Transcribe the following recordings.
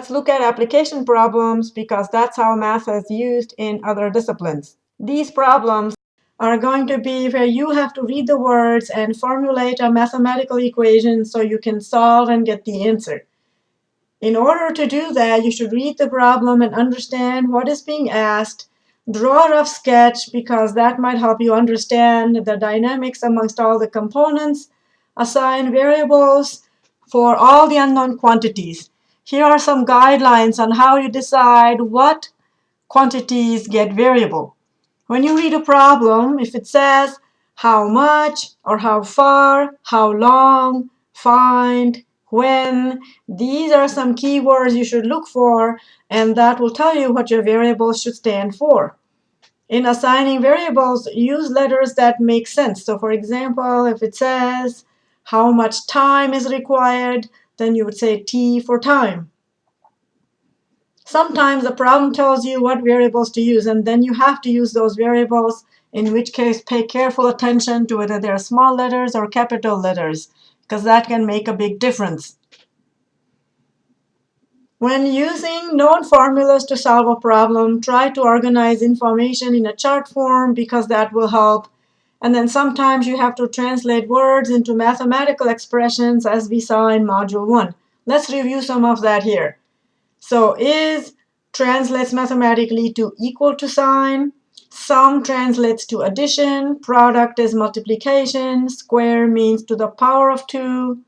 Let's look at application problems because that's how math is used in other disciplines. These problems are going to be where you have to read the words and formulate a mathematical equation so you can solve and get the answer. In order to do that, you should read the problem and understand what is being asked, draw a rough sketch because that might help you understand the dynamics amongst all the components, assign variables for all the unknown quantities. Here are some guidelines on how you decide what quantities get variable. When you read a problem, if it says how much or how far, how long, find, when. These are some keywords you should look for, and that will tell you what your variables should stand for. In assigning variables, use letters that make sense. So for example, if it says how much time is required, then you would say T for time. Sometimes the problem tells you what variables to use, and then you have to use those variables, in which case pay careful attention to whether they're small letters or capital letters because that can make a big difference. When using known formulas to solve a problem, try to organize information in a chart form because that will help. And then sometimes you have to translate words into mathematical expressions as we saw in Module 1. Let's review some of that here. So is translates mathematically to equal to sign. Sum translates to addition, product is multiplication, square means to the power of 2,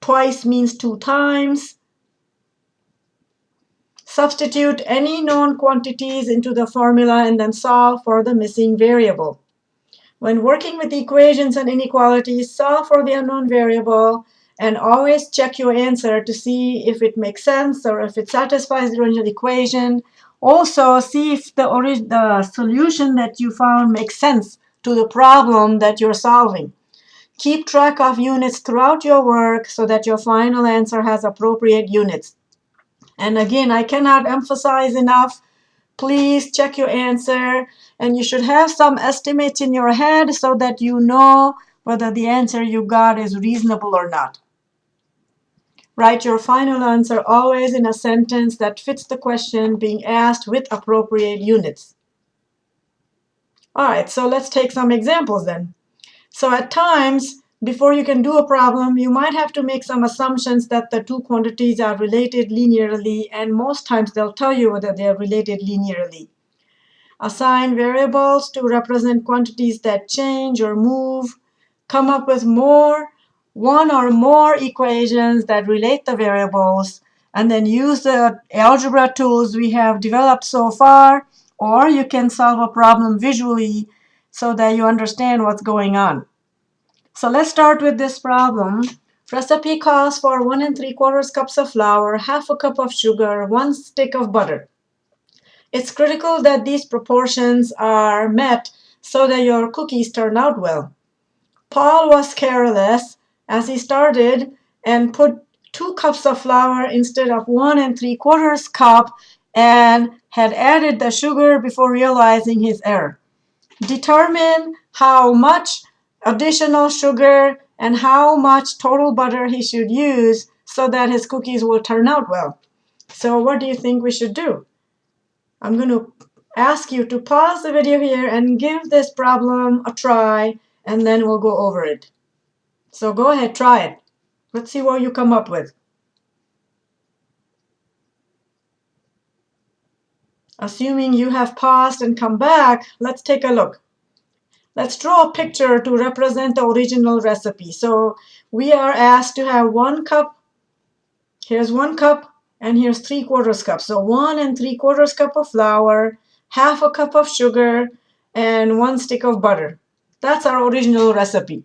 twice means 2 times. Substitute any known quantities into the formula and then solve for the missing variable. When working with equations and inequalities, solve for the unknown variable and always check your answer to see if it makes sense or if it satisfies the original equation also, see if the, the solution that you found makes sense to the problem that you're solving. Keep track of units throughout your work so that your final answer has appropriate units. And again, I cannot emphasize enough, please check your answer. And you should have some estimates in your head so that you know whether the answer you got is reasonable or not. Write your final answer always in a sentence that fits the question being asked with appropriate units. All right, so let's take some examples then. So at times, before you can do a problem, you might have to make some assumptions that the two quantities are related linearly, and most times they'll tell you whether they are related linearly. Assign variables to represent quantities that change or move. Come up with more one or more equations that relate the variables, and then use the algebra tools we have developed so far, or you can solve a problem visually so that you understand what's going on. So let's start with this problem. Recipe calls for 1 and 3 quarters cups of flour, half a cup of sugar, 1 stick of butter. It's critical that these proportions are met so that your cookies turn out well. Paul was careless as he started and put two cups of flour instead of one and three quarters cup and had added the sugar before realizing his error. Determine how much additional sugar and how much total butter he should use so that his cookies will turn out well. So what do you think we should do? I'm going to ask you to pause the video here and give this problem a try, and then we'll go over it. So go ahead, try it. Let's see what you come up with. Assuming you have paused and come back, let's take a look. Let's draw a picture to represent the original recipe. So we are asked to have one cup. Here's one cup, and here's three quarters cup. So one and three quarters cup of flour, half a cup of sugar, and one stick of butter. That's our original recipe.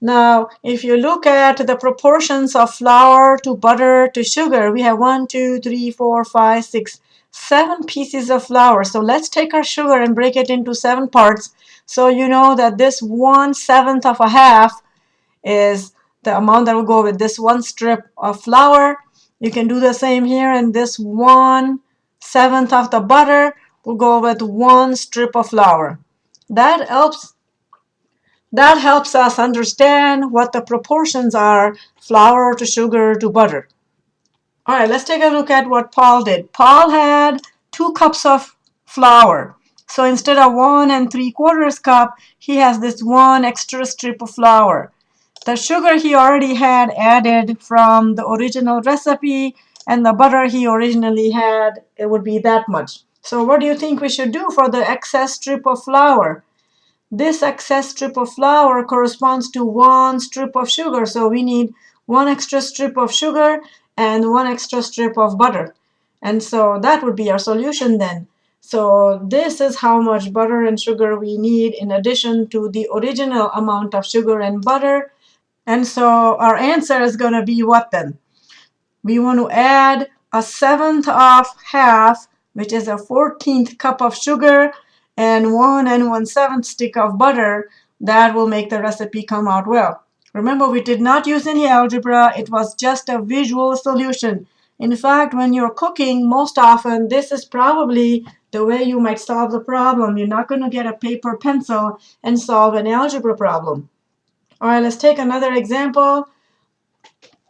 Now, if you look at the proportions of flour to butter to sugar, we have one, two, three, four, five, six, seven pieces of flour. So let's take our sugar and break it into seven parts. So you know that this one seventh of a half is the amount that will go with this one strip of flour. You can do the same here, and this one seventh of the butter will go with one strip of flour. That helps that helps us understand what the proportions are, flour to sugar to butter. All right, let's take a look at what Paul did. Paul had two cups of flour. So instead of one and three quarters cup, he has this one extra strip of flour. The sugar he already had added from the original recipe and the butter he originally had, it would be that much. So what do you think we should do for the excess strip of flour? This excess strip of flour corresponds to one strip of sugar. So we need one extra strip of sugar and one extra strip of butter. And so that would be our solution then. So this is how much butter and sugar we need in addition to the original amount of sugar and butter. And so our answer is going to be what then? We want to add a seventh of half, which is a 14th cup of sugar, and one and one seventh stick of butter. That will make the recipe come out well. Remember, we did not use any algebra. It was just a visual solution. In fact, when you're cooking, most often, this is probably the way you might solve the problem. You're not going to get a paper pencil and solve an algebra problem. All right, let's take another example.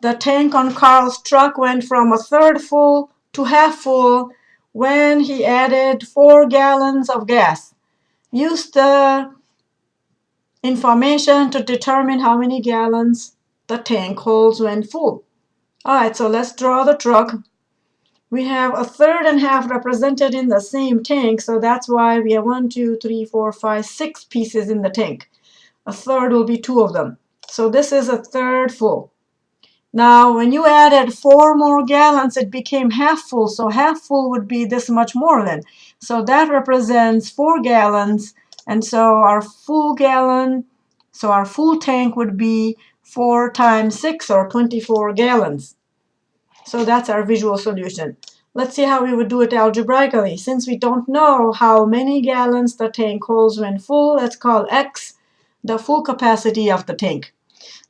The tank on Carl's truck went from a third full to half full when he added four gallons of gas. Use the information to determine how many gallons the tank holds when full. All right, so let's draw the truck. We have a third and half represented in the same tank, so that's why we have one, two, three, four, five, six pieces in the tank. A third will be two of them. So this is a third full. Now, when you added four more gallons, it became half full. So half full would be this much more then. So that represents four gallons. And so our full gallon, so our full tank would be 4 times 6 or 24 gallons. So that's our visual solution. Let's see how we would do it algebraically. Since we don't know how many gallons the tank holds when full, let's call x the full capacity of the tank.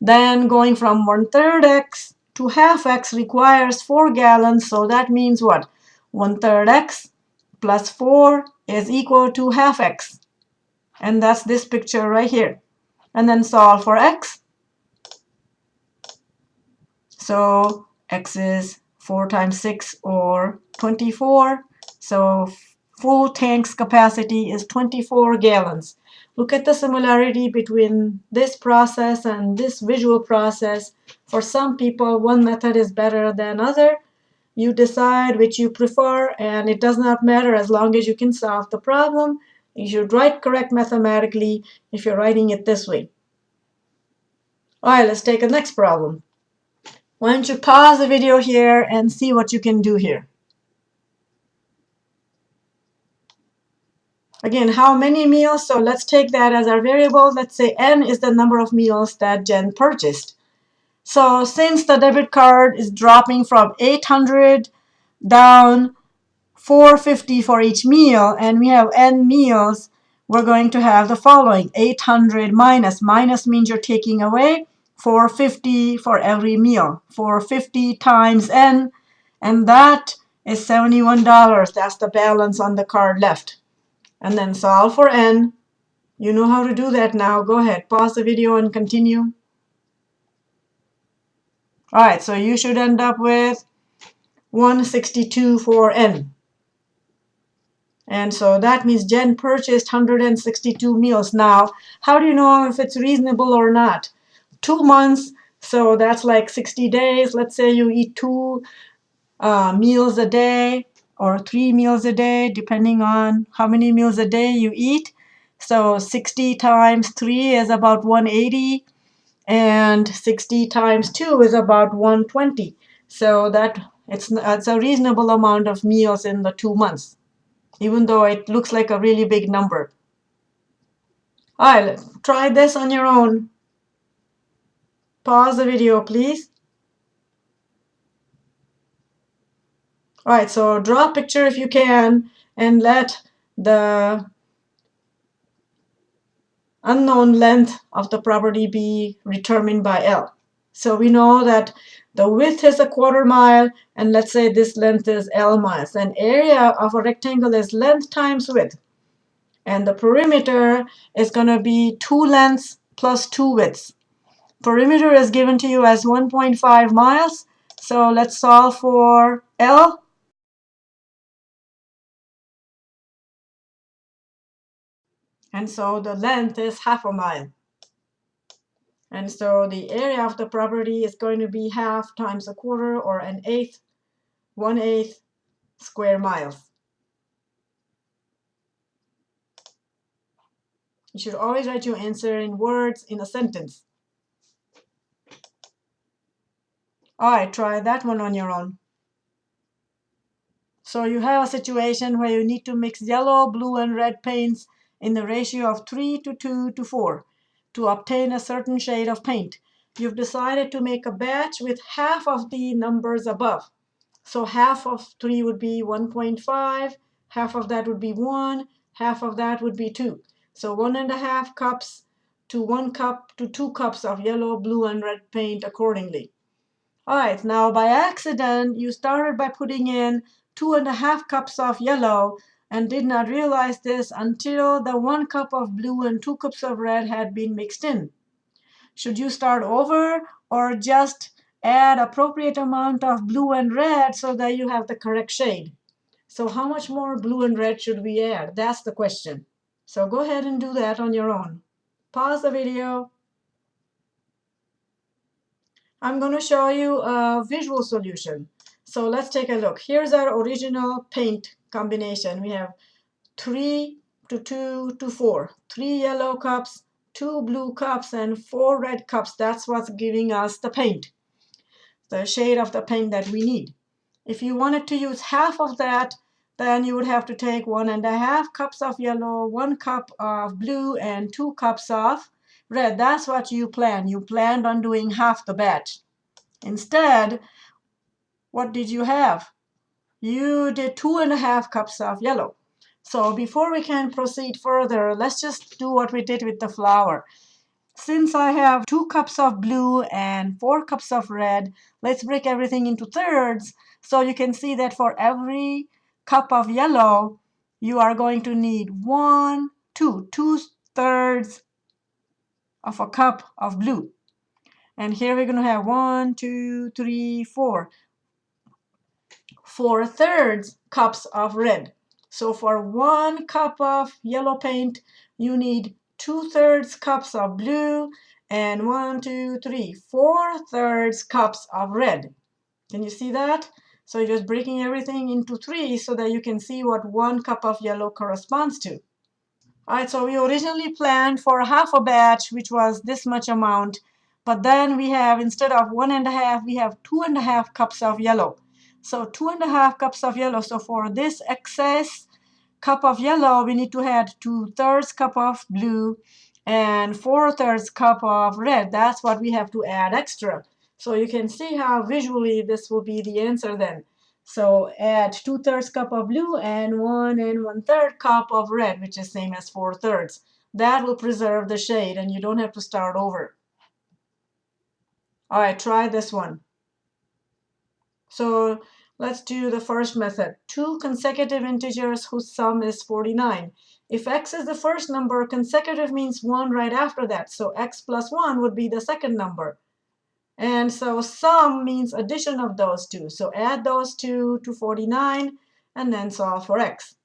Then going from one-third x to half x requires 4 gallons, so that means what? One-third x plus 4 is equal to half x. And that's this picture right here. And then solve for x. So x is 4 times 6 or 24. So full tank's capacity is 24 gallons. Look at the similarity between this process and this visual process. For some people, one method is better than other. You decide which you prefer, and it does not matter as long as you can solve the problem. You should write correct mathematically if you're writing it this way. All right, let's take the next problem. Why don't you pause the video here and see what you can do here. Again, how many meals? So let's take that as our variable. Let's say n is the number of meals that Jen purchased. So since the debit card is dropping from 800 down 450 for each meal, and we have n meals, we're going to have the following. 800 minus. Minus means you're taking away. 450 for every meal. 450 times n, and that is $71. That's the balance on the card left. And then solve for n. You know how to do that now. Go ahead, pause the video and continue. All right, so you should end up with 162 for n. And so that means Jen purchased 162 meals. Now, how do you know if it's reasonable or not? two months, so that's like 60 days. Let's say you eat two uh, meals a day or three meals a day, depending on how many meals a day you eat. So 60 times 3 is about 180, and 60 times 2 is about 120. So that it's, it's a reasonable amount of meals in the two months, even though it looks like a really big number. All right, try this on your own. Pause the video, please. All right, so draw a picture if you can and let the unknown length of the property be determined by L. So we know that the width is a quarter mile, and let's say this length is L miles. And area of a rectangle is length times width. And the perimeter is going to be two lengths plus two widths. Perimeter is given to you as 1.5 miles, So let's solve for L. And so the length is half a mile. And so the area of the property is going to be half times a quarter or an eighth, one eighth square miles. You should always write your answer in words in a sentence. All right, try that one on your own. So you have a situation where you need to mix yellow, blue, and red paints in the ratio of 3 to 2 to 4 to obtain a certain shade of paint. You've decided to make a batch with half of the numbers above. So half of 3 would be 1.5, half of that would be 1, half of that would be 2. So one and a half cups to one cup to two cups of yellow, blue, and red paint accordingly. All right, now by accident, you started by putting in two and a half cups of yellow and did not realize this until the one cup of blue and two cups of red had been mixed in. Should you start over or just add appropriate amount of blue and red so that you have the correct shade? So how much more blue and red should we add? That's the question. So go ahead and do that on your own. Pause the video. I'm going to show you a visual solution. So let's take a look. Here's our original paint combination. We have 3 to 2 to 4. 3 yellow cups, 2 blue cups, and 4 red cups. That's what's giving us the paint, the shade of the paint that we need. If you wanted to use half of that, then you would have to take one and a half cups of yellow, one cup of blue, and two cups of red. That's what you planned. You planned on doing half the batch. Instead, what did you have? You did two and a half cups of yellow. So before we can proceed further, let's just do what we did with the flour. Since I have two cups of blue and four cups of red, let's break everything into thirds. So you can see that for every cup of yellow, you are going to need one, two, two thirds of a cup of blue. And here we're going to have one, two, three, four. Four thirds cups of red. So for one cup of yellow paint, you need two thirds cups of blue and one, two, three, four thirds cups of red. Can you see that? So you're just breaking everything into three so that you can see what one cup of yellow corresponds to. All right, so we originally planned for half a batch, which was this much amount. But then we have, instead of one and a half, we have two and a half cups of yellow. So two and a half cups of yellow. So for this excess cup of yellow, we need to add two thirds cup of blue and four thirds cup of red. That's what we have to add extra. So you can see how visually this will be the answer then. So add 2 thirds cup of blue and 1 and one-third cup of red, which is same as 4 thirds. That will preserve the shade and you don't have to start over. All right, try this one. So let's do the first method. Two consecutive integers whose sum is 49. If x is the first number, consecutive means 1 right after that. So x plus 1 would be the second number. And so sum means addition of those two. So add those two to 49 and then solve for x.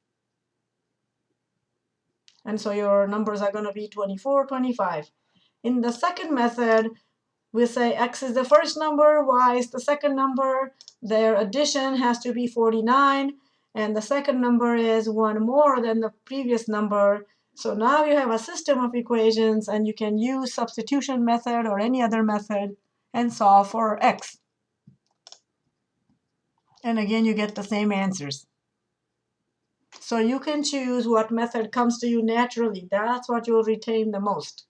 And so your numbers are going to be 24, 25. In the second method, we say x is the first number, y is the second number. Their addition has to be 49. And the second number is one more than the previous number. So now you have a system of equations, and you can use substitution method or any other method and solve for x. And again, you get the same answers. So you can choose what method comes to you naturally. That's what you'll retain the most.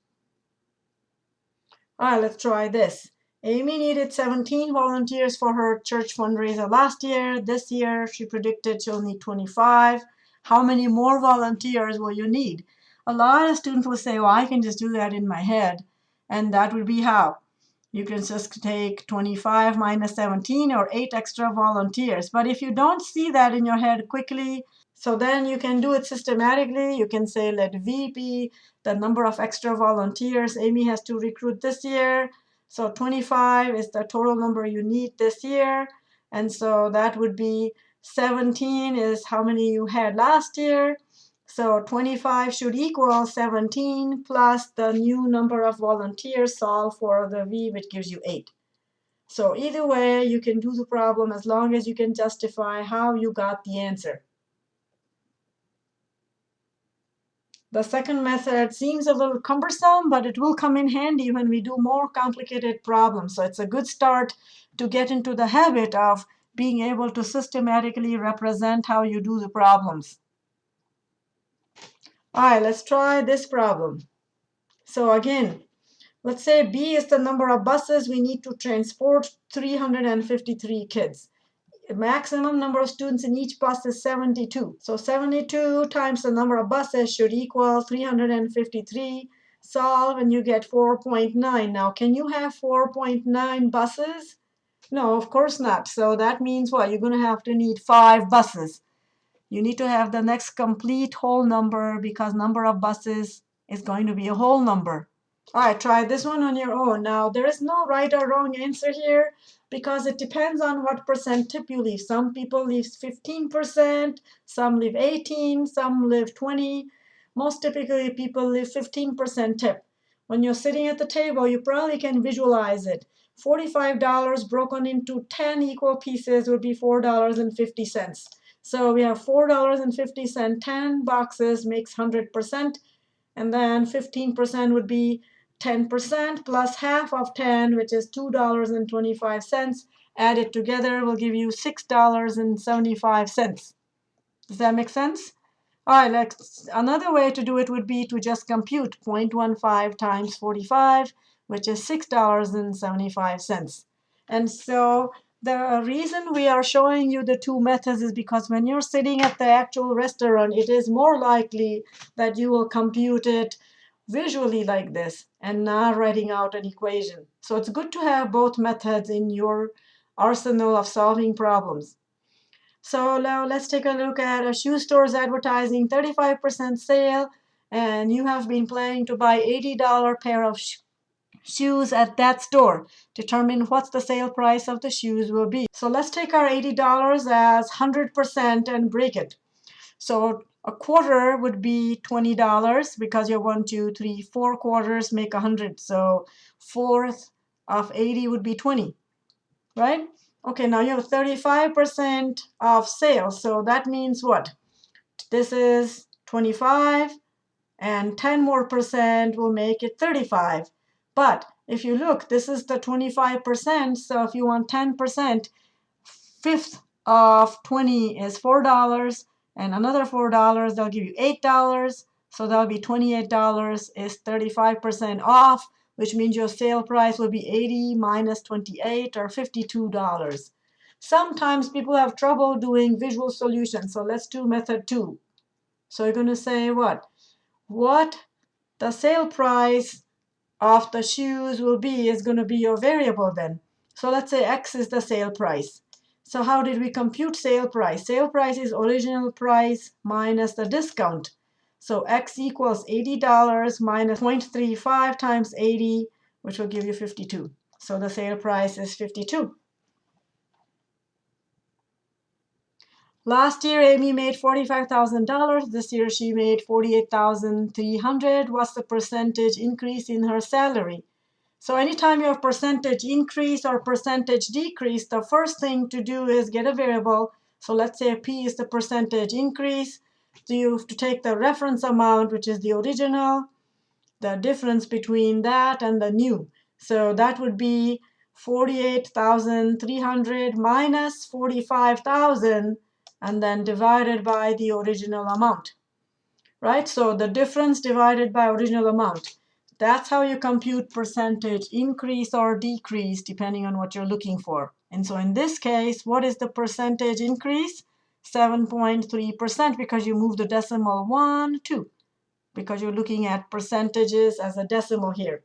All right, let's try this. Amy needed 17 volunteers for her church fundraiser last year. This year, she predicted she'll need 25. How many more volunteers will you need? A lot of students will say, well, I can just do that in my head. And that would be how? You can just take 25 minus 17 or 8 extra volunteers. But if you don't see that in your head quickly, so then you can do it systematically. You can say let V be the number of extra volunteers Amy has to recruit this year. So 25 is the total number you need this year. And so that would be 17 is how many you had last year. So 25 should equal 17 plus the new number of volunteers solve for the V, which gives you 8. So either way, you can do the problem as long as you can justify how you got the answer. The second method seems a little cumbersome, but it will come in handy when we do more complicated problems. So it's a good start to get into the habit of being able to systematically represent how you do the problems. All right, let's try this problem. So again, let's say B is the number of buses we need to transport 353 kids. The maximum number of students in each bus is 72. So 72 times the number of buses should equal 353. Solve and you get 4.9. Now, can you have 4.9 buses? No, of course not. So that means what? You're going to have to need five buses. You need to have the next complete whole number because number of buses is going to be a whole number. All right, try this one on your own. Now, there is no right or wrong answer here because it depends on what percent tip you leave. Some people leave 15%, some leave 18, some leave 20. Most typically, people leave 15% tip. When you're sitting at the table, you probably can visualize it. $45 broken into 10 equal pieces would be $4.50. So we have $4.50, 10 boxes makes 100%, and then 15% would be 10% plus half of 10, which is $2.25. added together will give you $6.75. Does that make sense? All right, let's, another way to do it would be to just compute 0.15 times 45, which is $6.75. And so the reason we are showing you the two methods is because when you're sitting at the actual restaurant, it is more likely that you will compute it visually like this and not writing out an equation. So it's good to have both methods in your arsenal of solving problems. So now let's take a look at a shoe store's advertising 35% sale and you have been planning to buy $80 pair of shoes at that store. Determine what the sale price of the shoes will be. So let's take our $80 as 100% and break it. So a quarter would be $20 because you one, two, three, four quarters make 100. So fourth of 80 would be 20, right? Okay, now you have 35% of sales. So that means what? This is 25 and 10 more percent will make it 35. But if you look, this is the 25%. So if you want 10%, fifth of 20 is $4. And another $4, they'll give you $8. So that'll be $28 is 35% off, which means your sale price will be 80 minus 28 or $52. Sometimes people have trouble doing visual solutions. So let's do method two. So you're going to say what? What the sale price of the shoes will be is going to be your variable then. So let's say X is the sale price. So how did we compute sale price? Sale price is original price minus the discount. So X equals $80 minus 0.35 times 80, which will give you 52. So the sale price is 52. Last year, Amy made $45,000. This year, she made 48,300. What's the percentage increase in her salary? So anytime you have percentage increase or percentage decrease, the first thing to do is get a variable. So let's say P is the percentage increase. So you have to take the reference amount, which is the original, the difference between that and the new. So that would be 48,300 minus 45,000 and then divided by the original amount. Right? So the difference divided by original amount. That's how you compute percentage increase or decrease depending on what you're looking for. And so in this case, what is the percentage increase? 7.3% because you move the decimal 1, 2. Because you're looking at percentages as a decimal here.